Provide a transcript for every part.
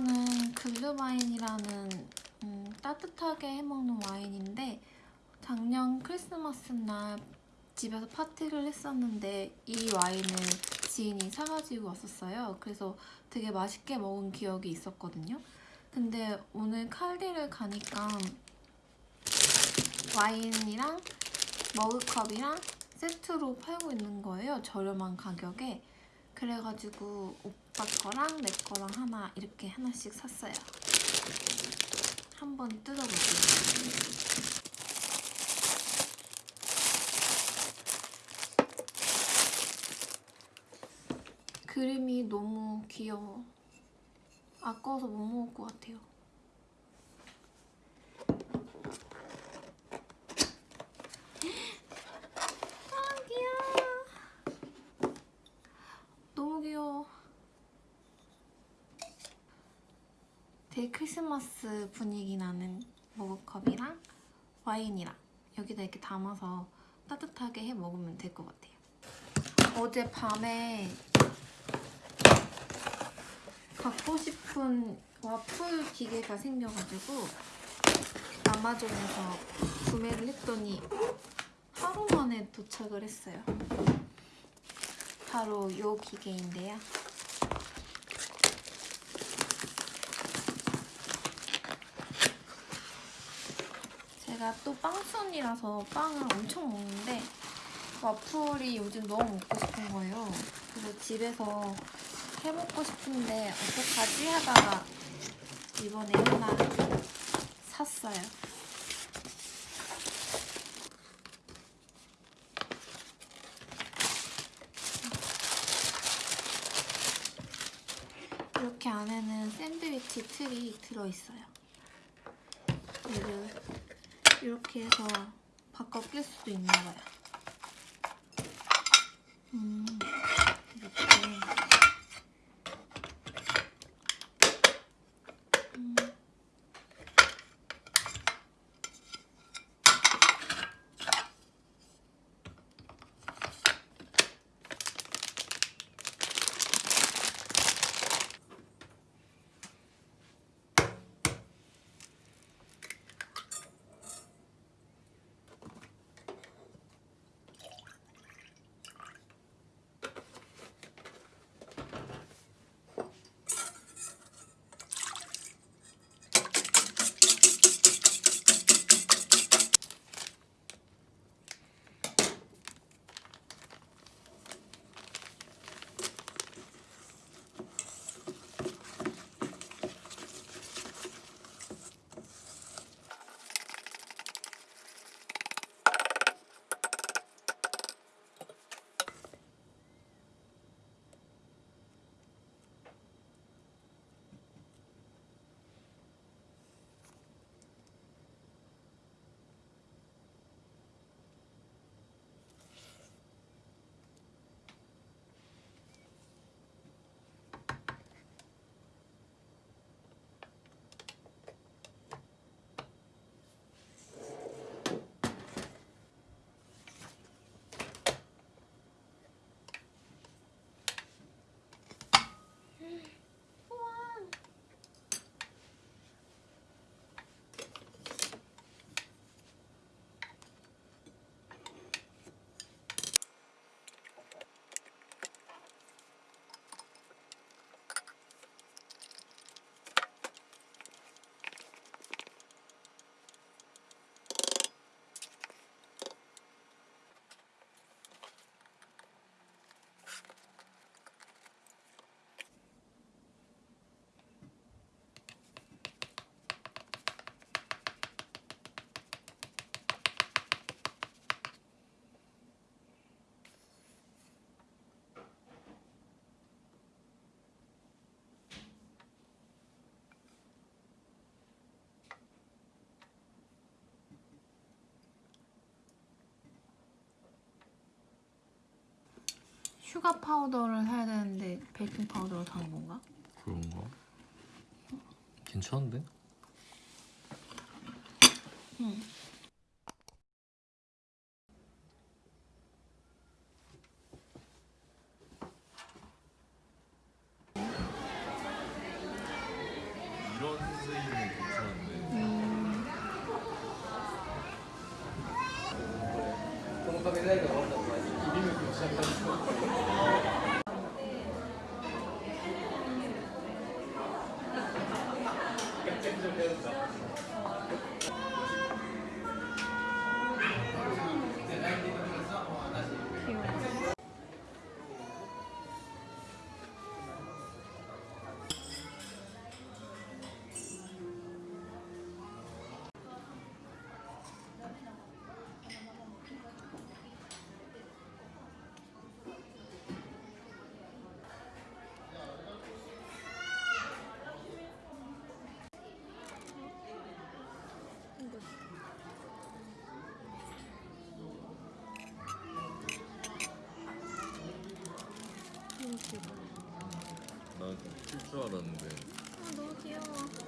이거는 글루와인이라는 음, 따뜻하게 해먹는 와인인데 작년 크리스마스 날 집에서 파티를 했었는데 이 와인을 지인이 사가지고 왔었어요. 그래서 되게 맛있게 먹은 기억이 있었거든요. 근데 오늘 칼디를 가니까 와인이랑 머그컵이랑 세트로 팔고 있는 거예요. 저렴한 가격에. 그래가지고 오빠 거랑 내 거랑 하나 이렇게 하나씩 샀어요. 한번 뜯어볼게요. 그림이 너무 귀여워. 아까워서 못 먹을 것 같아요. 아 귀여워. 너무 귀여워. 되게 크리스마스 분위기 나는 머그컵이랑 와인이랑 여기다 이렇게 담아서 따뜻하게 해 먹으면 될 것 같아요. 어제 밤에 갖고 싶은 와플 기계가 생겨가지고 아마존에서 구매를 했더니 하루 만에 도착을 했어요. 바로 이 기계인데요. 제가 또 빵순이라서 빵을 엄청 먹는데 와플이 요즘 너무 먹고 싶은 거예요. 그래서 집에서 해먹고 싶은데 어떡하지 하다가 이번에 하나 샀어요. 이렇게 안에는 샌드위치 틀이 들어있어요. 얘를 이렇게 해서 바꿔 낄 수도 있나 봐요. 음, 슈가 파우더를 사야 되는데 베이킹 파우더를 사는 건가? 그런가? 괜찮은데? 응. 이런 디자인은 괜찮은데 음, リメイクをしたいと思います。 줄 알았는데 아, 너무 귀여워.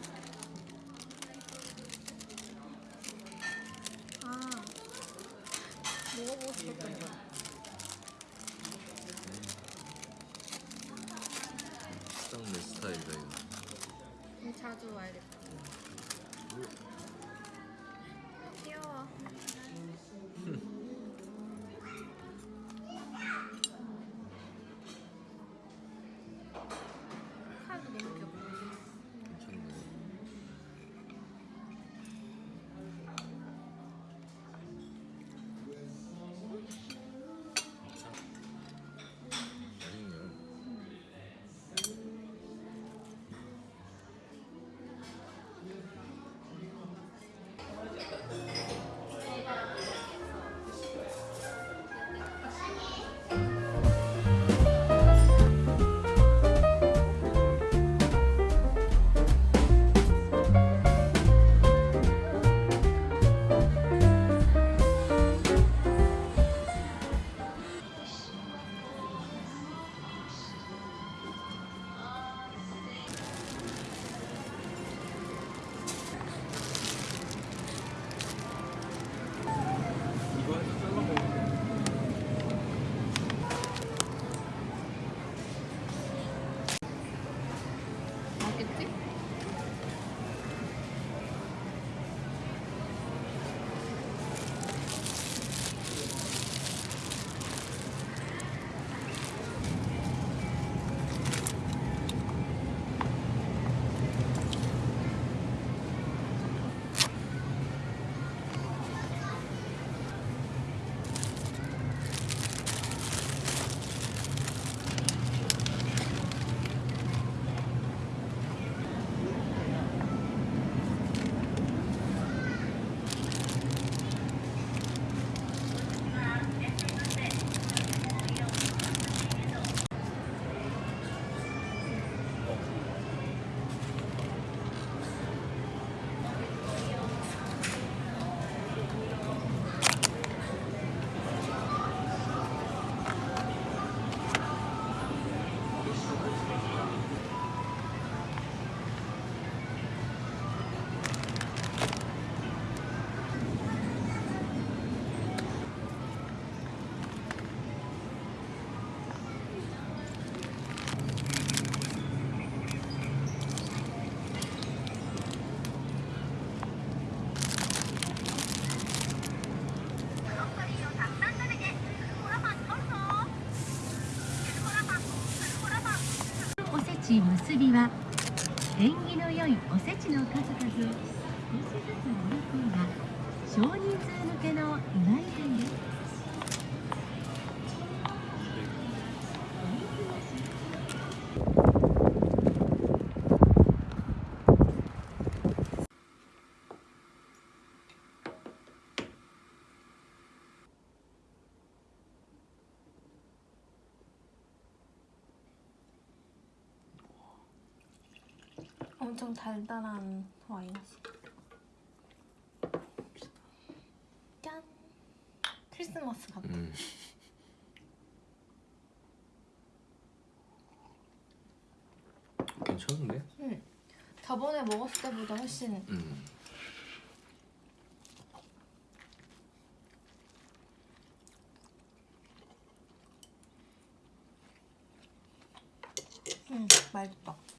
結びは縁起の良いおせちの数々を少しずつ盛り込んだ少人数向けの祝い膳です。 엄청 달달한 와인이지. 짠! 크리스마스 같아. 음. 괜찮은데? 응. 저번에 먹었을 때보다 훨씬 음. 응, 맛있다.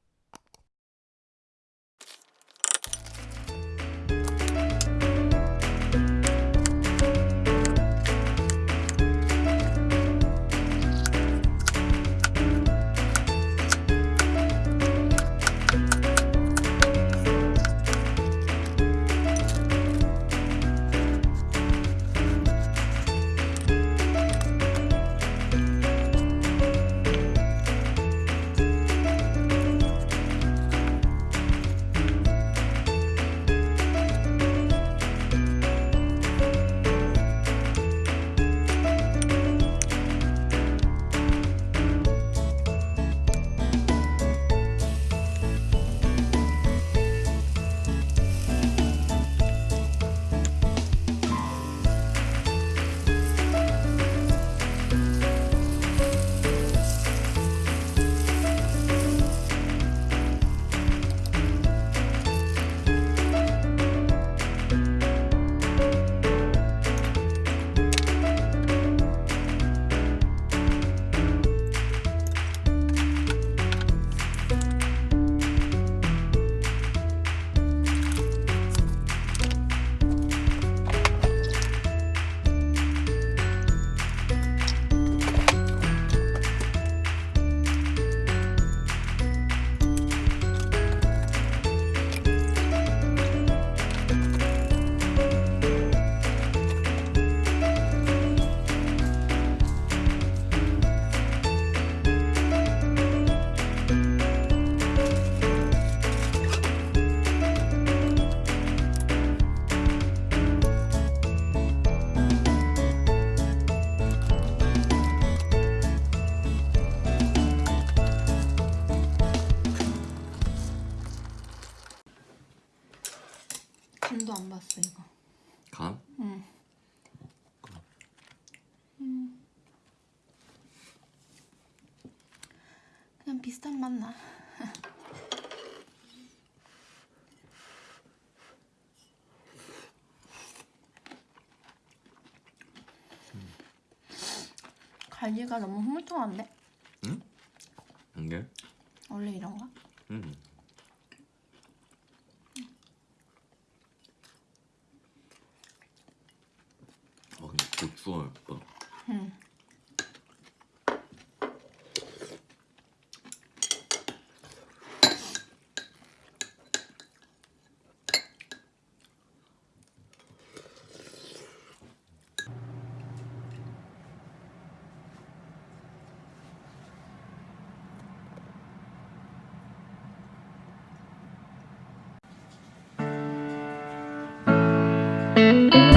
그냥 비슷한 맛 나. 갈비가 너무 흐물통한데? 응? 이게? 원래 이런가? 응. 아 근데 고추가 예뻐. Música